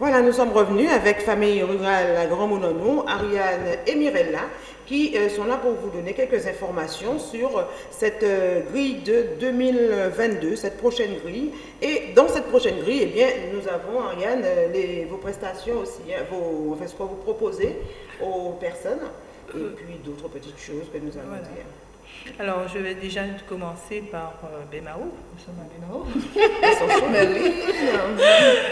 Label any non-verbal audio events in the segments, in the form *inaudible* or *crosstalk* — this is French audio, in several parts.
Voilà, nous sommes revenus avec Famille Rurale Grand Mononou, Ariane et Mirella, qui euh, sont là pour vous donner quelques informations sur cette euh, grille de 2022, cette prochaine grille. Et dans cette prochaine grille, eh bien, nous avons, Ariane, euh, les, vos prestations aussi, hein, vos, enfin, ce que vous proposez aux personnes, et puis d'autres petites choses que nous allons dire. Alors, je vais déjà commencer par euh, Bémao. Nous sommes à Bémao. *laughs*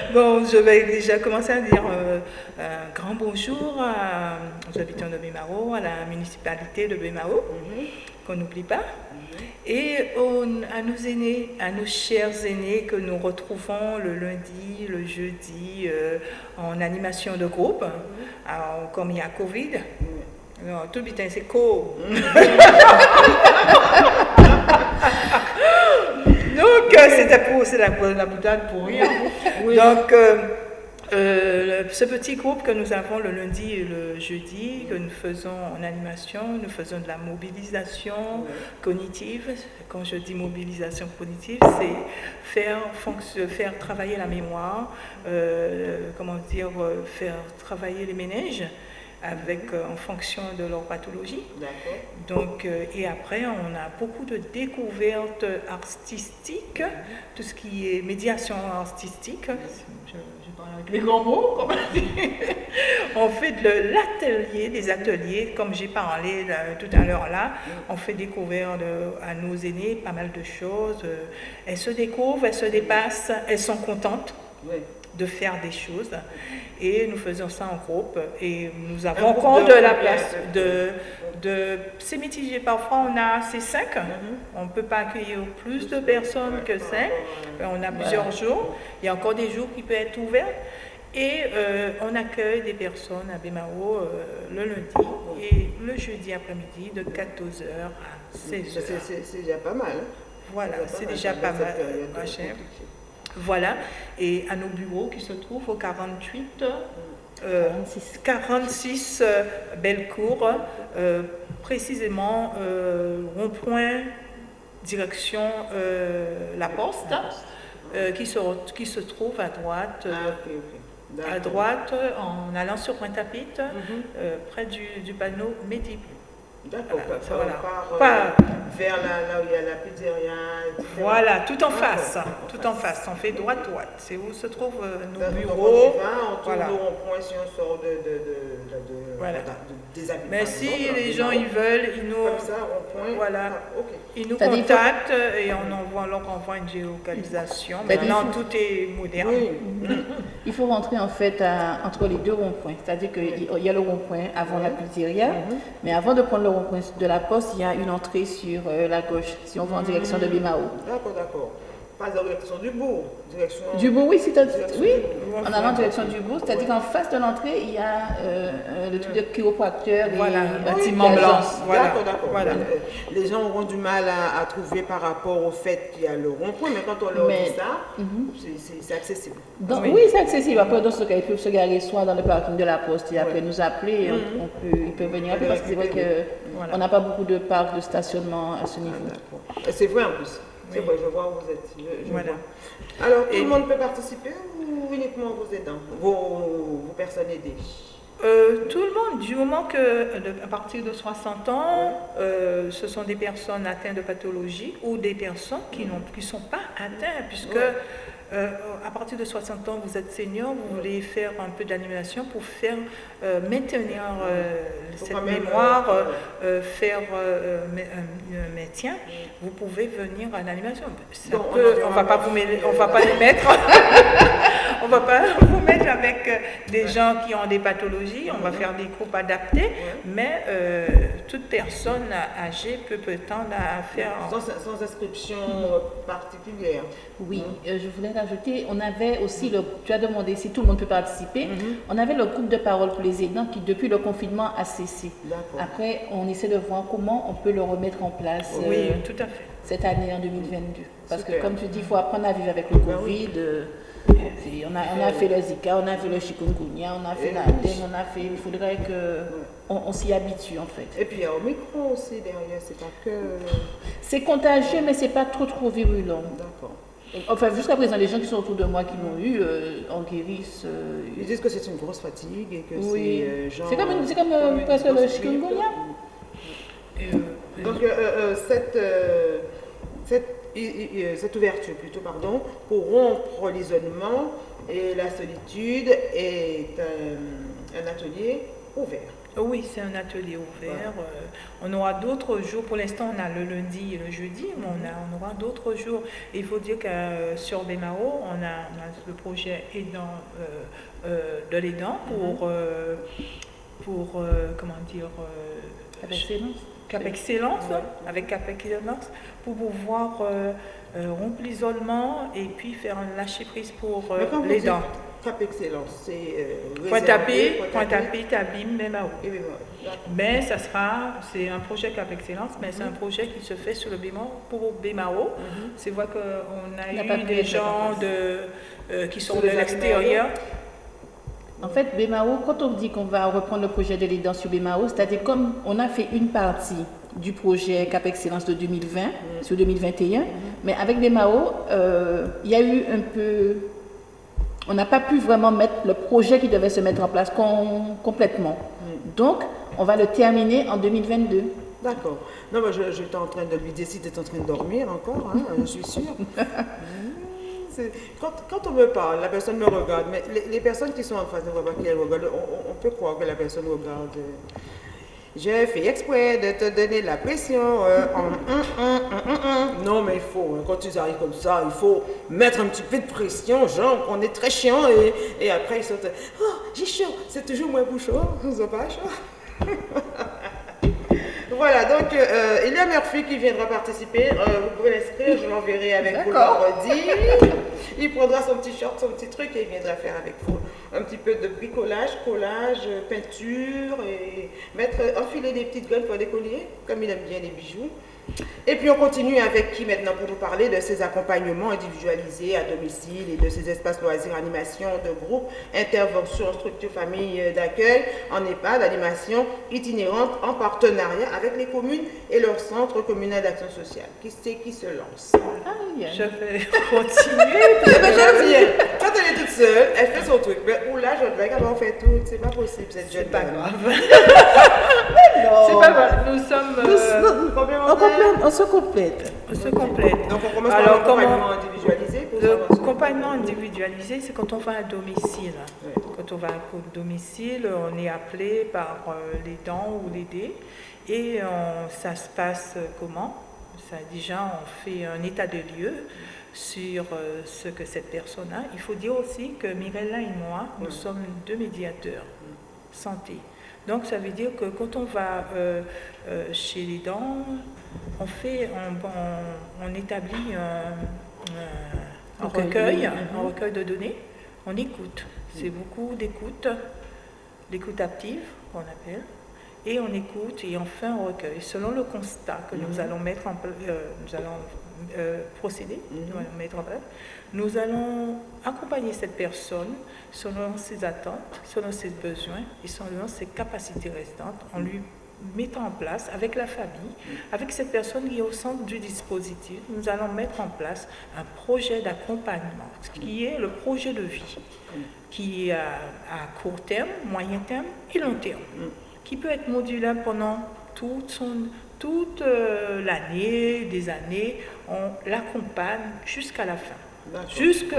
*laughs* bon, je vais déjà commencer à dire euh, un grand bonjour aux habitants de Bémao, à la municipalité de Bémao, Mhm. qu'on n'oublie pas, et aux- à nos aînés, à nos chers aînés que nous retrouvons le lundi, le jeudi euh, en animation de groupe. Alors, comme il y a Covid, non, tout le temps c'est co. Donc, euh, c'était pour, c'est la, la boutade pour rien. Donc, euh, euh, ce petit groupe que nous avons le lundi et le jeudi, que nous faisons en animation, nous faisons de la mobilisation cognitive. Quand je dis mobilisation cognitive, c'est faire, faire travailler la mémoire, euh, comment dire, faire travailler les ménages avec, euh, en fonction de leur pathologie. Donc, euh, et après, on a beaucoup de découvertes artistiques, tout ce qui est médiation artistique. Je, je parle avec les grands mots, comme on dit. *laughs* On fait de l'atelier, des ateliers, comme j'ai parlé là, tout à l'heure là. On fait découvrir de- à nos aînés pas mal de choses. Euh, Elles se découvrent, elles se dépassent, elles sont contentes Oui. De faire des choses. Et nous faisons ça en groupe. Et nous avons compte de de la place de, de c'est mitigé parfois on a c'est cinq. On ne peut pas accueillir plus de personnes que cinq. On a plusieurs jours. Il y a encore des jours qui peuvent être ouverts. Et euh, on accueille des personnes à Bémao euh, le lundi et le jeudi après-midi de 14h à 16h. C'est- déjà pas mal. hein. Voilà, c'est déjà pas mal. Voilà, et à nos bureaux qui se trouvent au 48, euh, 46 euh, Bellecour, euh, précisément euh, rond-point, direction euh, La Poste, euh, qui, se, qui se trouve à droite, Ah, à droite en allant sur Pointe-à-Pitre, Mhm. euh, près du, du panneau Midi. D'accord, Voilà, euh, Pas- vers là, là où il y a la pizzeria. etc. Voilà, tout en face, tout en face, on fait droite-droite. C'est où se trouvent euh, nos Donc, bureaux. On y va, on tourne Voilà. rond-point si on sort de, de, de, de, de- Voilà. de- des habitants. Mais si exemple, les gens ils veulent, ils nous, Comme ça, rond-point. Voilà. Ah, ils nous faut- contactent et on envoie, leur envoie une géolocalisation. Maintenant, faut- tout est moderne. Oui. *laughs* Il faut rentrer en fait à- entre les deux ronds-points. C'est-à-dire qu'il y a le rond-point avant la pizzeria, mais avant de prendre le rond-point de la poste, il y a une entrée sur euh, la gauche, si on va en direction de Bimao. D'accord, d'accord. Pas direction du bourg, direction. Du bout, oui, c'est oui, du bourg. en allant en direction du bout, c'est-à-dire qu'en face de l'entrée, il y a euh, euh, le truc de chiropracteur et Voilà, euh, bâtiment blanc. Voilà, D'accord, d'accord. voilà. Les gens auront du mal à, à trouver par rapport au fait qu'il y a le rond-point, mais quand on leur Mais- dit ça, Mhm. c'est- accessible. Donc, Oui. oui, c'est accessible. Après, dans ce cas, ils peuvent se garer soit dans le parking de la poste et après nous appeler. et on- on peut, ils peuvent venir après parce que c'est vrai qu'on n'a pas beaucoup de parcs de stationnement à ce niveau. Et C'est vrai en plus. Oui. je vois où vous êtes. Je- je Voilà. vois. Alors, tout Et- le monde peut participer ou uniquement vos aidants, vos, vos personnes aidées? Euh, tout le monde, du moment que, de- à partir de 60 ans, euh, ce sont des personnes atteintes de pathologie ou des personnes qui ne sont pas atteintes, puisque Ouais. Euh, à partir de 60 ans, vous êtes senior, vous voulez faire un peu d'animation pour faire euh, maintenir euh, cette mémoire, faire un, maintien, vous pouvez venir à l'animation. On on va pas vous mêler- on va pas les mettre. *laughs* on va pas vous mettre avec euh, des gens qui ont des pathologies, on va faire des groupes adaptés, mais euh, toute personne âgée peut prétendre à faire. sans, sans inscription euh, particulière. Oui, euh, je voulais rajouter, on avait aussi, le, tu as demandé si tout le monde peut participer, on avait le groupe de parole pour les aidants qui, depuis le confinement, a cessé. Après, on essaie de voir comment on peut le remettre en place euh, Oui, tout à fait. cette année en 2022. Parce Super. que, comme tu dis, il faut apprendre à vivre avec le Ben oui. On, a, on a fait le Zika, on a fait le chikungunya, on a fait la dengue, on a fait. Il faudrait que on, on s'y habitue en fait. Et puis il y a Omicron aussi derrière, c'est pas que. C'est contagieux, mais c'est pas trop trop virulent. D'accord. Enfin, jusqu'à présent, les gens qui sont autour de moi qui l'ont eu euh, en guérissent. euh, Ils disent que c'est une grosse fatigue et que oui. c'est euh, genre... C'est comme, une- comme euh, comme une presque le chikungunya. Donc, cette, cette ouverture, plutôt, pardon, pour rompre l'isolement et la solitude est un, un atelier ouvert. Oui, c'est un atelier ouvert. Euh, on aura d'autres jours. Pour l'instant, on a le lundi et le jeudi, mais on, a, on aura d'autres jours. Il faut dire que euh, sur on a, on a le projet aidant, euh, euh, de l'aidant pour, euh, pour euh, comment dire, euh, Avec excellence. Cap Excellence, avec Cap Excellence, pour pouvoir euh, euh, rompre l'isolement et puis faire un lâcher prise pour euh, les dents. Cap Excellence, c'est... Point tapé, point tapé. tabim, même à haut. Et puis voilà. Mais ça sera, c'est un projet Cap Excellence, mais c'est un projet qui se fait sur le BMAO, pour BMAO. C'est vrai qu'on a pas eu des gens en de, qui sont de l'extérieur. En fait, BMAO, quand on dit qu'on va reprendre le projet de l'aidant sur BMAO, c'est-à-dire comme on a fait une partie du projet Cap Excellence de 2020 sur 2021, mais avec BMAO, euh, il y a eu un peu... On n'a pas pu vraiment mettre le projet qui devait se mettre en place com- complètement. Donc, on va le terminer en 2022. D'accord. Non, mais je- j'étais en train de lui dire si tu en train de dormir encore, hein, je suis sûre. *laughs* Quand, on me parle, la personne me regarde, mais les, personnes qui sont en face voient pas qu'elles regardent. On, on- peut croire que la personne regarde. J'ai fait exprès de te donner la pression. euh. Non, mais il faut, hein, quand ils arrivent comme ça, il faut mettre un petit peu de pression, genre, on est très chiant, et, après ils sont. Oh, j'ai chaud, c'est toujours moins pas chaud? *laughs* Voilà, donc euh, il y a Murphy qui viendra participer. Euh, vous pouvez l'inscrire, je l'enverrai avec vous vendredi. *laughs* Il prendra son petit short, son petit truc et il viendra faire avec vous un petit peu de bricolage, collage, peinture et mettre, enfiler des petites gueules pour des colliers, comme il aime bien les bijoux. Et puis on continue avec qui maintenant pour nous parler de ces accompagnements individualisés à domicile et de ces espaces loisirs, animation de groupe, intervention, structure famille euh, d'accueil en EHPAD, animation itinérante en partenariat avec les communes et leur centre communal d'action sociale. Qui c'est qui se lance? Ah, Je vais *laughs* continuer. Eh ben. Quand elle est toute seule, elle fait son truc. Mais oula, je devrais qu'elle en fait tout. C'est pas possible cette jeune C'est pas grave. *laughs* Non. C'est pas grave. Nous sommes. euh, On, On se complète. on se complète. Donc on commence Alors, par un comment- accompagnement individualisé pour Le compagnon individualisé, c'est quand on va à domicile. Ouais. Quand on va à domicile, on est appelé par euh, les dents ou l'aider. Et on- ça se passe comment? Ça, Déjà, on fait un état de lieu sur euh, ce que cette personne a. Il faut dire aussi que Mirella et moi, nous sommes deux médiateurs santé. Donc ça veut dire que quand on va euh, euh, chez les dents, on fait, on, on- on établit un, un- un Recueil, un recueil de données. On écoute. C'est beaucoup d'écoute, d'écoute active qu'on appelle. Et on écoute et on fait un recueil selon le constat que nous allons mettre en euh, nous allons euh, procéder, nous allons mettre en place. Nous allons accompagner cette personne selon ses attentes, selon ses besoins et selon ses capacités restantes en lui mettant en place avec la famille, avec cette personne qui est au centre du dispositif, nous allons mettre en place un projet d'accompagnement, qui est le projet de vie, qui est à, à court terme, moyen terme et long terme, qui peut être modulable pendant toute, son, toute euh, l'année, des années, on l'accompagne jusqu'à la fin. D'accord. Jusque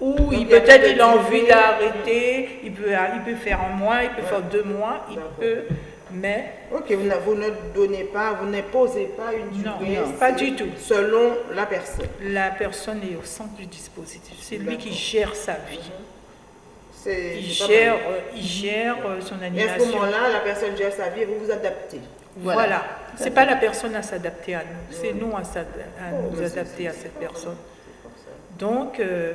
où Donc, il il y a peut-être il a envie d'arrêter, il peut, il peut faire un mois, il peut Ouais. faire deux mois, il peut, mais Ok, vous, ne donnez pas, vous n'imposez pas une Non, durée. non, pas du tout. Selon la personne. la personne est au centre du dispositif. C'est lui qui gère sa vie. C'est Il c'est pas gère, mal. euh, il gère euh, son Et à ce animation. moment-là, la personne gère sa vie et vous vous adaptez. Voilà. Voilà. C'est pas la personne à s'adapter à nous, c'est nous à, Oh, nous adapter à cette personne. Donc, euh,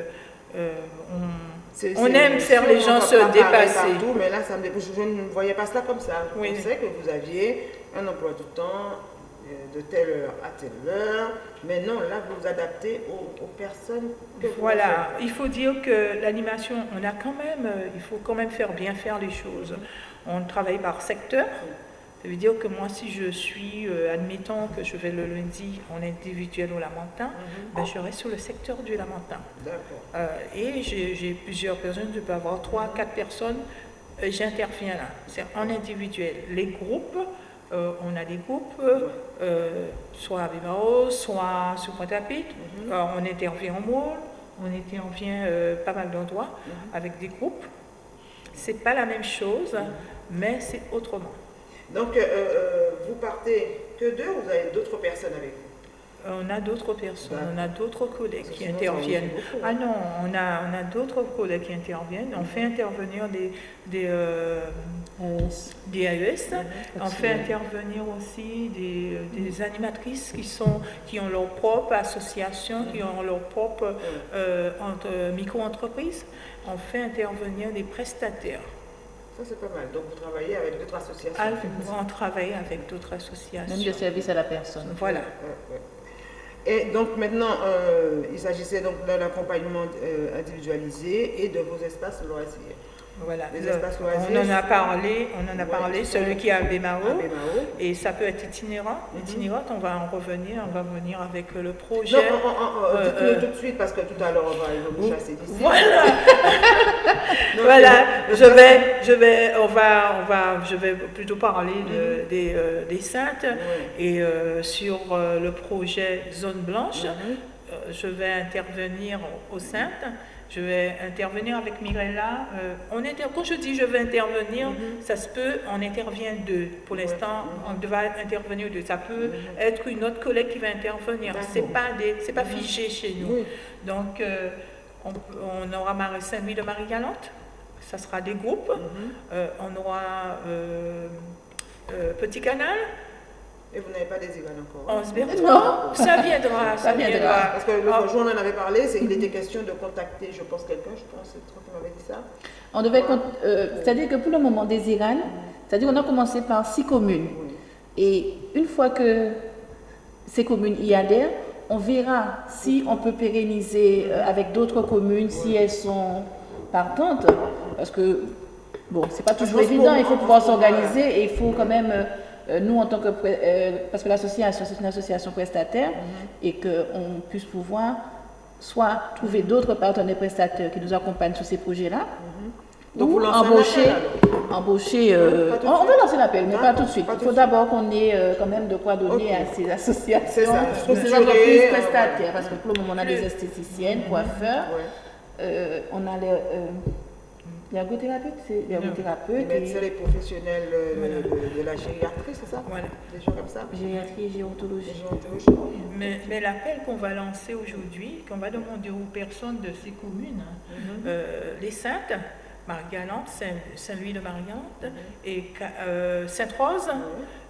euh, on, on aime faire les gens se dépasser. Partout, mais là, ça me, je, je ne voyais pas cela comme ça. Je Oui. pensais que vous aviez un emploi du temps euh, de telle heure à telle heure. Mais non, là, vous vous adaptez aux, aux personnes que vous Voilà, il faut dire que l'animation, on a quand même, euh, il faut quand même faire bien faire les choses. On travaille par secteur, Ça veut dire que moi, si je suis, euh, admettons que je vais le lundi en individuel au Lamentin, Mhm. ben, je reste sur le secteur du Lamentin. Euh, et j'ai plusieurs personnes, je peux avoir trois, quatre personnes, euh, j'interviens là. C'est en individuel. Les groupes, on a des groupes, soit à Bimao, soit sur Pointe-à-Pitre. Euh, on intervient en Moule, on intervient pas mal d'endroits avec des groupes. C'est pas la même chose, mais c'est autrement. Donc, euh, euh, vous partez que deux ou vous avez d'autres personnes avec vous Euh, On a d'autres personnes, on a d'autres collègues qui interviennent. beaucoup, Ah non, on a, on a d'autres collègues qui interviennent. On fait intervenir des, des, euh, Euh, des AES. On fait intervenir aussi des, des animatrices qui, sont, qui ont leur propre association, qui ont leur propre euh, entre- micro-entreprise. On fait intervenir des prestataires. Ça, c'est pas mal. Donc, vous travaillez avec d'autres associations. Ah, on travaille avec d'autres Même de associations. service à la personne. Voilà. Ouais, ouais. Et donc maintenant, euh, il s'agissait donc de l'accompagnement euh, individualisé et de vos espaces loisirs. Voilà. Les Le- espaces loisirs. on en a parlé, on en a Ouais, parlé, celui qui est à Bémao. Et ça peut être itinérant. Mhm. Itinérant, on va en revenir, on va venir avec le projet. Non, on- on- on- Euh, dites-le euh, tout de suite parce que tout à l'heure, on va vous chasser d'ici. Voilà, *laughs* Donc, voilà. Je vais, je vais, on va, on va, je vais plutôt parler de- des, euh, des saintes et euh, sur euh, le projet Zone Blanche. Mhm. je vais intervenir aux saintes. Je vais intervenir avec Mirella. on inter- quand je dis je vais intervenir, ça se peut, on intervient deux. Pour l'instant, on va intervenir deux. Ça peut être une autre collègue qui va intervenir. C'est pas des, pas figé chez nous. Donc, on, on aura Marie Saint-Louis de Marie-Galante, ça sera des groupes. Mhm. Euh, on aura euh, euh, Petit Canal, Et vous n'avez pas des égales encore. hein? Osberto. *laughs* Non. Ça viendra, ça, Ça viendra. viendra. Parce que le Ah, jour, on en avait parlé, c'est il était question de contacter, je pense, quelqu'un, je pense, c'est toi qui m'avais dit ça. On devait, euh, c'est-à-dire que pour le moment des Iran, c'est-à-dire qu'on a commencé par six communes. Oui. Et une fois que ces communes y adhèrent, on verra si on peut pérenniser euh, avec d'autres communes, si elles sont partantes. Parce que, bon, c'est pas toujours pense pour évident, il faut pouvoir s'organiser et il faut quand même, euh, nous en tant que, euh, parce que l'association, c'est une association prestataire, Mhm. et qu'on puisse pouvoir soit trouver d'autres partenaires prestataires qui nous accompagnent sur ces projets-là, Donc, ou vous lancez embaucher, appel, embaucher euh, Pas on, on va lancer l'appel, mais pas D'accord, tout de suite. pas Il faut d'abord qu'on ait euh, quand même de quoi donner à ces associations, ça, ou ces entreprises prestataires, parce que pour le moment, on a des esthéticiennes, coiffeurs, Ouais. Euh, on a les, euh, ergothérapeutes, c'est les Les ergothérapeutes, médecins, et les professionnels euh, de, de- de la gériatrie, c'est ça Voilà. Des gens comme ça gériatrie et Des gérontologie. Mais, mais l'appel qu'on va lancer aujourd'hui, qu'on va demander aux personnes de ces communes, euh, les Saintes, Marie-Galante, Saint- Saint-Louis de Marie-Galante et Ca- euh, Sainte-Rose,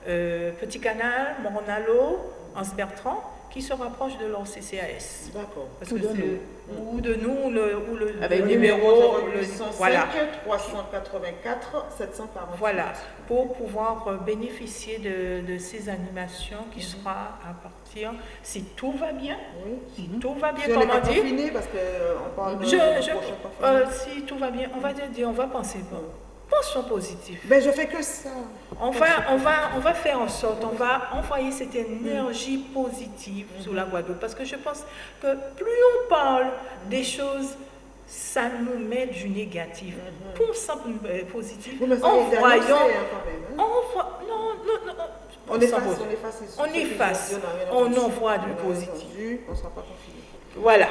euh, Petit Canal, Mornalo, Anse-Bertrand, qui se rapprochent de leur CCAS. D'accord. Ou de c'est- ou de nous, ou le, ou le, Avec le le numéro, le- 805 voilà. 384 740. Voilà, pour pouvoir euh, bénéficier de, de ces animations qui Mhm. sera à partir, si tout va bien, Oui. si tout va bien, Si on n'est comme pas on dit, confiné, parce qu'on parle de Je, je- euh, si tout va bien, on va dire, on va penser bon. Pensons positif. Ben, je fais que ça. On va, on, va, on va faire en sorte, on va envoyer cette énergie positive sur la Guadeloupe. Parce que je pense que plus on parle des choses, ça nous met du négatif. Pensons euh, positif. Vous me savez, En voyant. hein, même. hein. non, non, non. On efface, positif. on efface. ce- On efface. On envoie du On positif. entendu, On sera pas confiné. Voilà.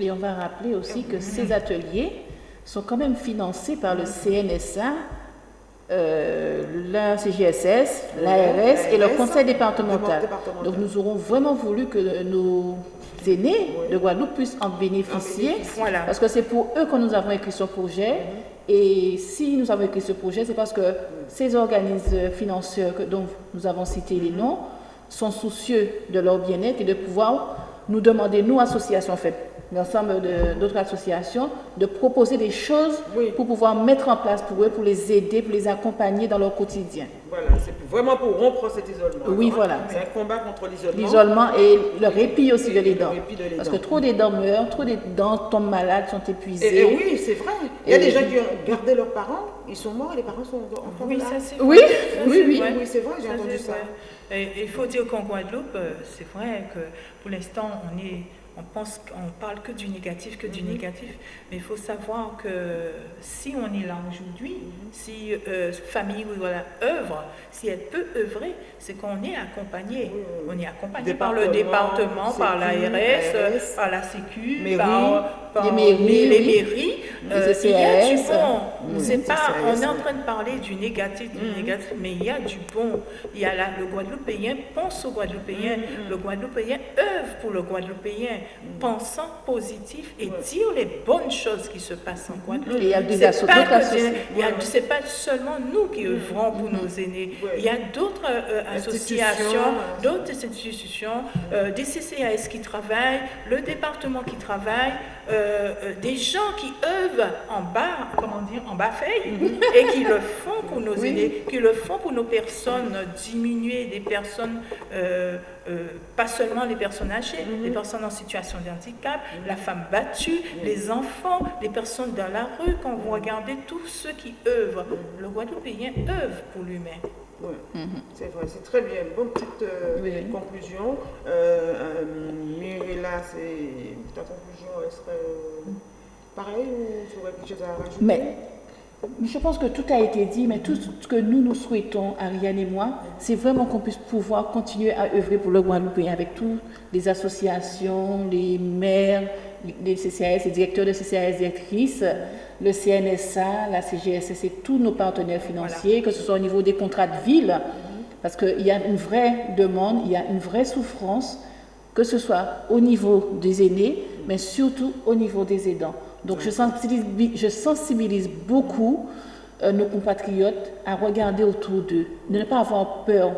Et on va rappeler aussi que ces ateliers sont quand même financés par le CNSA, euh, la CGSS, l'ARS et le conseil départemental. départemental. Donc nous aurons vraiment voulu que nos aînés de Guadeloupe puissent en bénéficier. Voilà. Parce que c'est pour eux que nous avons écrit ce projet. Et si nous avons écrit ce projet, c'est parce que ces organismes financiers dont nous avons cité les noms sont soucieux de leur bien-être et de pouvoir nous demander, nous, associations, en fait, l'ensemble d'autres associations, de proposer des choses pour pouvoir mettre en place pour eux, pour les aider, pour les accompagner dans leur quotidien. Voilà, c'est vraiment pour rompre cet isolement. Oui, voilà. C'est un combat contre l'isolement. L'isolement et le répit aussi de les dents. Parce que trop des dents meurent, trop des dents tombent malades, sont épuisées. Et, oui, c'est vrai. Il y a des gens qui ont gardé leurs parents, ils sont morts et les parents sont encore oui, Ça, oui, oui, oui, oui, oui c'est vrai, j'ai entendu ça. il faut dire qu'en Guadeloupe, euh, c'est vrai que pour l'instant, on est on pense qu'on parle que du négatif, que du mhm. négatif, mais il faut savoir que si on est là aujourd'hui, mhm. si euh, famille voilà, œuvre, si elle peut œuvrer, c'est qu'on est accompagné. On est accompagné par le département, par l'ARS, par la Sécu, par, les mairies, les mairies euh, il y a du bon. C'est pas, on est en train de parler du négatif, du mhm. négatif, mais il y a du bon. Il y a le Guadeloupéen pense au Guadeloupéen, le Guadeloupéen œuvre pour le Guadeloupéen pensant positif et dire les bonnes choses qui se passent en Guadeloupe. Il y a des Ce n'est pas seulement nous qui œuvrons pour nos aînés. Il y a d'autres euh, associations, d'autres institutions, euh, des CCAS qui travaillent, le département qui travaille, euh, des gens qui œuvrent en bas, comment dire, en bas feuille, mhm. et qui le font pour nos aînés, qui le font pour nos personnes, diminuer des personnes euh, pas seulement les personnes âgées, mhm. les personnes en situation de handicap, la femme battue, les enfants, les personnes dans la rue, quand vous regardez tous ceux qui œuvrent, le Guadeloupéen œuvre pour l'humain. Oui, mhm. c'est vrai, c'est très bien. Bonne petite euh, conclusion. Euh, euh là, ta conclusion, elle serait pareille ou tu aurais quelque chose à rajouter? Mais je pense que tout a été dit, mais tout ce que nous nous souhaitons, Ariane et moi, c'est vraiment qu'on puisse pouvoir continuer à œuvrer pour le Guadeloupe avec toutes les associations, les maires, les CCAS, les directeurs de CCAS, directrices, le CNSA, la CGSS et tous nos partenaires financiers, que ce soit au niveau des contrats de ville, parce qu'il y a une vraie demande, il y a une vraie souffrance, que ce soit au niveau des aînés, mais surtout au niveau des aidants. Donc je sensibilise, je sensibilise beaucoup euh, nos compatriotes à regarder autour d'eux, de ne pas avoir peur.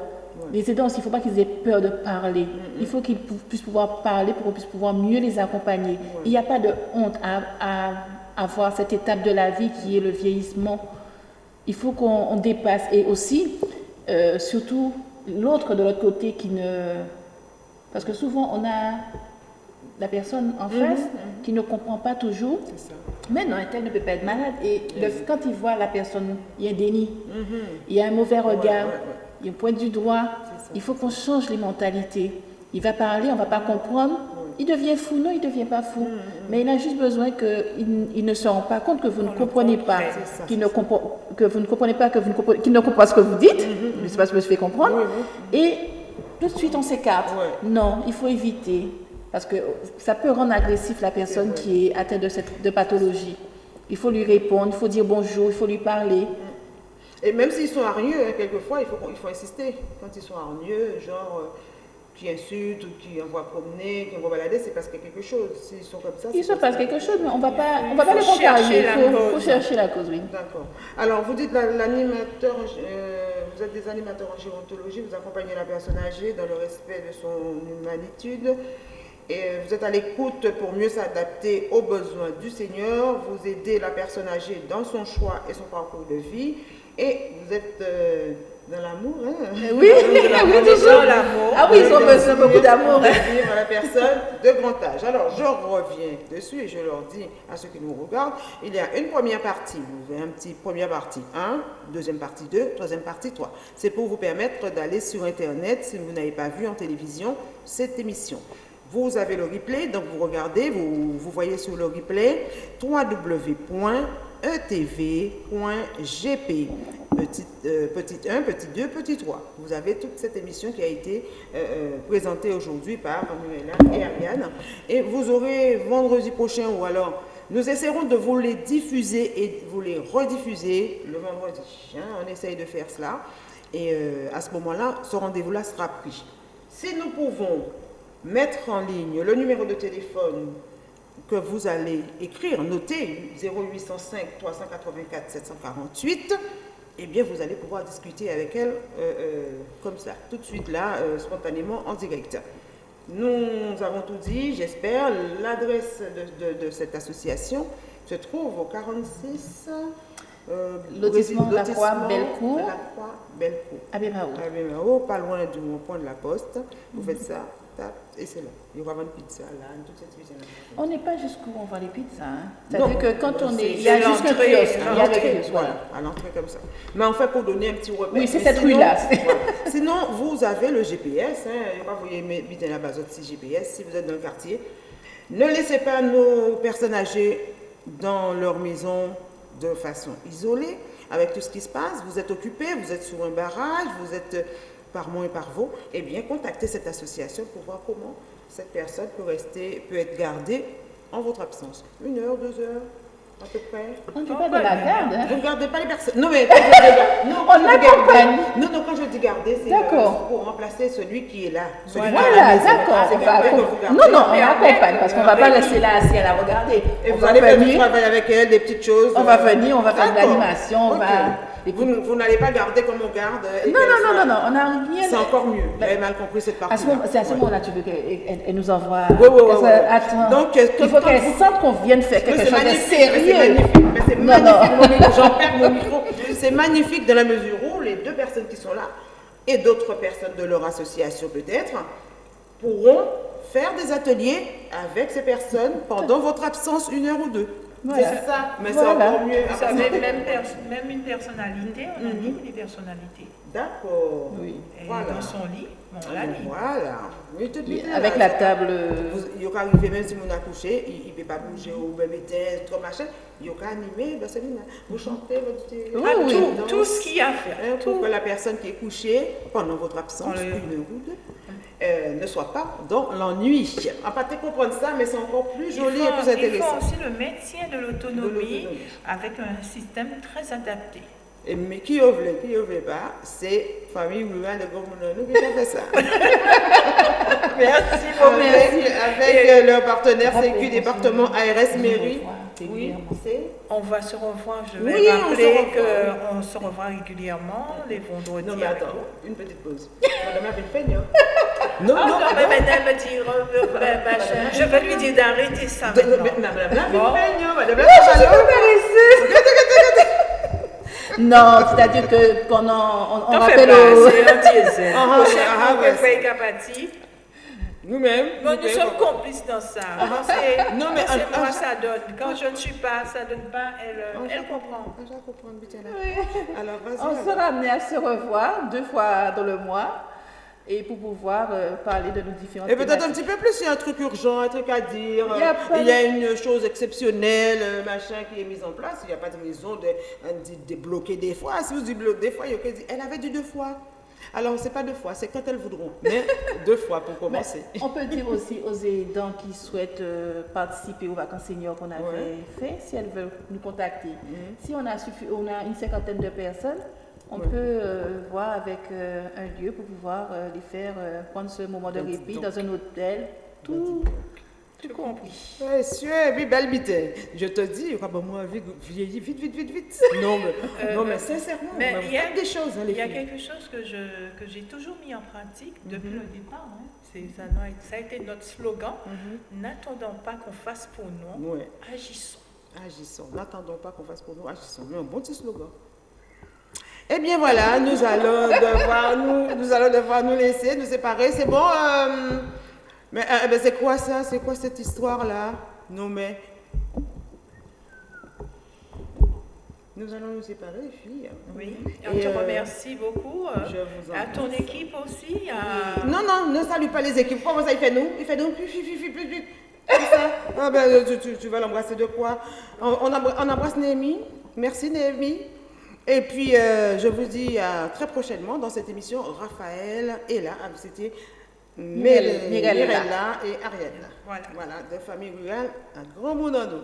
Les aidants, il ne faut pas qu'ils aient peur de parler. Il faut qu'ils puissent pouvoir parler pour qu'on puisse pouvoir mieux les accompagner. Il n'y a pas de honte à, avoir cette étape de la vie qui est le vieillissement. Il faut qu'on dépasse. Et aussi, euh, surtout, l'autre de l'autre côté qui ne... Parce que souvent, on a la personne en mhm, face mhm. qui ne comprend pas toujours. Mais non, elle ne peut pas être malade. Et quand il voit la personne, il y a un déni, il y a un mauvais regard, un point du droit. Il faut qu'on change les mentalités. Il va parler, on ne va pas comprendre. Il devient fou, non, il ne devient pas fou. Mais il a juste besoin qu'il il ne se rend pas compte que vous ne comprenez pas, qu'il ne, que vous ne comprenez pas, qu'il ne comprend pas ce que vous dites. Je ne sais pas si je me fais comprendre. Et tout de suite, on s'écarte. Non, il faut éviter. Parce que ça peut rendre agressif la personne qui est atteinte de cette de pathologie. Il faut lui répondre, il faut dire bonjour, il faut lui parler. Et même s'ils sont hargneux, hein, quelquefois, il faut, il faut insister. Quand ils sont hargneux, genre euh, qui insultent ou qui envoient promener, qui envoient balader, c'est parce qu'il y a quelque chose. S'ils sont comme ça, Il se passe quelque chose, mais on ne va pas, on va pas les contrarier. Il faut, faut, chercher la cause, oui. D'accord. Alors, vous dites l'animateur, euh, vous êtes des animateurs en gérontologie, vous accompagnez la personne âgée dans le respect de son humanitude et vous êtes à l'écoute pour mieux s'adapter aux besoins du Seigneur, vous aidez la personne âgée dans son choix et son parcours de vie, et vous êtes euh, dans l'amour. Hein? Eh oui, *laughs* oui, toujours l'amour. Ah oui, ils ont besoin beaucoup d'amour. Hein? la personne de grand âge. Alors, je reviens dessus et je leur dis à ceux qui nous regardent, il y a une première partie, vous avez un petit première partie 1, deuxième partie 2, troisième partie 3. C'est pour vous permettre d'aller sur Internet si vous n'avez pas vu en télévision cette émission. Vous avez le replay, donc vous regardez, vous, vous voyez sur le replay www.etv.gp. Petit, euh, petit 1, petit 2, petit 3. Vous avez toute cette émission qui a été euh, euh, présentée aujourd'hui par Manuela et Ariane. Et vous aurez vendredi prochain ou alors nous essaierons de vous les diffuser et vous les rediffuser le vendredi. Hein. on essaye de faire cela. Et à ce moment-là, ce rendez-vous-là sera pris. Si nous pouvons mettre en ligne le numéro de téléphone que vous allez écrire, noter 0805 384 748, eh bien vous allez pouvoir discuter avec elle euh, euh, comme ça, tout de suite là, euh, spontanément en direct. Nous avons tout dit, j'espère. L'adresse de, de, cette association se trouve au 46... Euh, lotissement La Croix Bellecour. La Croix Bellecour. À Bémao. pas loin du point de la poste. Vous faites ça, et c'est là. Il aura une pizza là, toute cette cuisine. On n'est pas jusqu'où on voit les pizzas. Hein. C'est-à-dire que quand on est. Il y a juste un kiosque. Il y a kiosque, voilà. À l'entrée comme ça. Mais en fait, pour donner un petit repère. Oui, c'est cette rue-là. Sinon, vous avez le GPS. Hein. Vous voyez, bien la base GPS si vous êtes dans le quartier. Ne laissez pas nos personnes âgées dans leur maison de façon isolée, avec tout ce qui se passe. Vous êtes occupé, vous êtes sur un barrage, vous êtes par mois et par vous, eh bien, contactez cette association pour voir comment cette personne peut, rester, peut être gardée en votre absence. Une heure, deux heures, à peu près. On ne fait pas de la garde. Hein? Vous ne gardez pas les personnes. Non, mais non, on. Non, non, quand je dis garder, c'est euh, pour remplacer celui qui est là. voilà, d'accord. Non, non, on accompagne parce qu'on ne va pas laisser là assis à la regarder. Et vous allez faire du travail avec elle, des petites choses. On va venir, on va faire de l'animation, on va vous, vous n'allez pas garder comme on garde. Non, non, non, non, non, on n'a rien. C'est encore mieux. Vous avez mal compris cette partie. C'est à ce moment-là tu veux qu'elle nous envoie. Oui, oui, oui. Attends. Donc, il faut qu'elle sente qu'on vienne faire quelque chose de sérieux. C'est magnifique. J'en perds mon micro. C'est magnifique dans la mesure où les deux personnes qui sont là et d'autres personnes de leur association peut-être pourront faire des ateliers avec ces personnes pendant votre absence une heure ou deux. C'est ça, mais c'est encore mieux. Même, même une personnalité, on a dit des personnalités. D'accord. Oui. Et voilà. dans son lit, on l'a lit. Voilà. Oui, avec la table. il y a arrivé, même si on a couché, il ne peut pas bouger ou même être trop machin. Il y a animé, ben c'est Vous chantez, votre. Oui, oui. Tout, tout, ce qu'il y a à faire. Hein, pour que la personne qui est couchée pendant votre absence, une deux, euh, ne soit pas dans l'ennui. On pas comprendre ça, mais c'est encore plus joli et plus intéressant. Il faut aussi le maintien de l'autonomie avec un système très adapté. Et, mais qui veut, qui veut pas, c'est famille rurale de Gomononou qui a fait ça. *laughs* merci beaucoup. Avec, avec euh, leur partenaire CQ département ARS Mairie. Oui, On va se revoir, je vais rappeler qu'on se revoit régulièrement les vendredis. Non, mais attends, une petite pause. Madame a fait *laughs* Non, non, non, mais madame me dit, je vais lui dire d'arrêter ça. Non, c'est-à-dire que qu'on on, on rappelle au... C'est. Nous-mêmes. Nous, nous sommes complices dans ça. Ah. non, mais c'est moi, ça donne. Quand je ne suis pas, ça ne donne pas, elle, euh, elle comprend. Oui. Alors, On sera amené à se revoir deux fois dans le mois et pour pouvoir euh, parler de nos différentes Et peut-être un petit peu plus, il y a un truc urgent, un truc à dire, il y a, une chose exceptionnelle, machin qui est mise en place, il n'y a pas de raison de, de, débloquer des fois. Si vous dites des fois, il y a elle avait dit deux fois. Alors, ce n'est pas deux fois, c'est quand elles voudront, mais *laughs* deux fois pour commencer. on peut dire aussi aux aidants qui souhaitent euh, participer aux vacances seniors qu'on avait fait, si elles veulent nous contacter. Mhm. Si on a, on a une cinquantaine de personnes, on peut euh, voir avec euh, un lieu pour pouvoir les faire prendre ce moment de répit dans un hôtel, tout, tout compris. Oui, sûr, oui, belle bite. Je te dis, moi, vite, vite, vite, vite, vite. *laughs* Non, mais, euh, non, mais sincèrement, mais il y a des choses. Hein, il y a quelque chose que, je, que j'ai toujours mis en pratique depuis mhm. le départ. Hein. Ça, ça, a été notre slogan. Mhm. N'attendons pas qu'on fasse pour nous, agissons. Agissons. N'attendons pas qu'on fasse pour nous, agissons. Mais un bon petit slogan. Eh bien voilà, nous allons devoir nous, nous allons devoir nous laisser, nous séparer. C'est bon. Euh, mais euh, ben, c'est quoi ça? C'est quoi cette histoire-là? Non, mais. Nous allons nous séparer, les filles. Oui, on te euh, remercie beaucoup. Je vous en À ton équipe aussi. Non, non, ne salue pas les équipes. Comment ça, il fait nous? Il fait nous, plus, plus, plus, plus, plus. ça? Ah ben, tu, tu, vas l'embrasser de quoi? On, on, embrasse Néhémie. Merci Néhémie. Et puis, je vous dis à très prochainement dans cette émission. Raphaël est là. Ah, c'était Mirella et Ariel. Voilà. voilà, de famille rurale à Grand Mounano.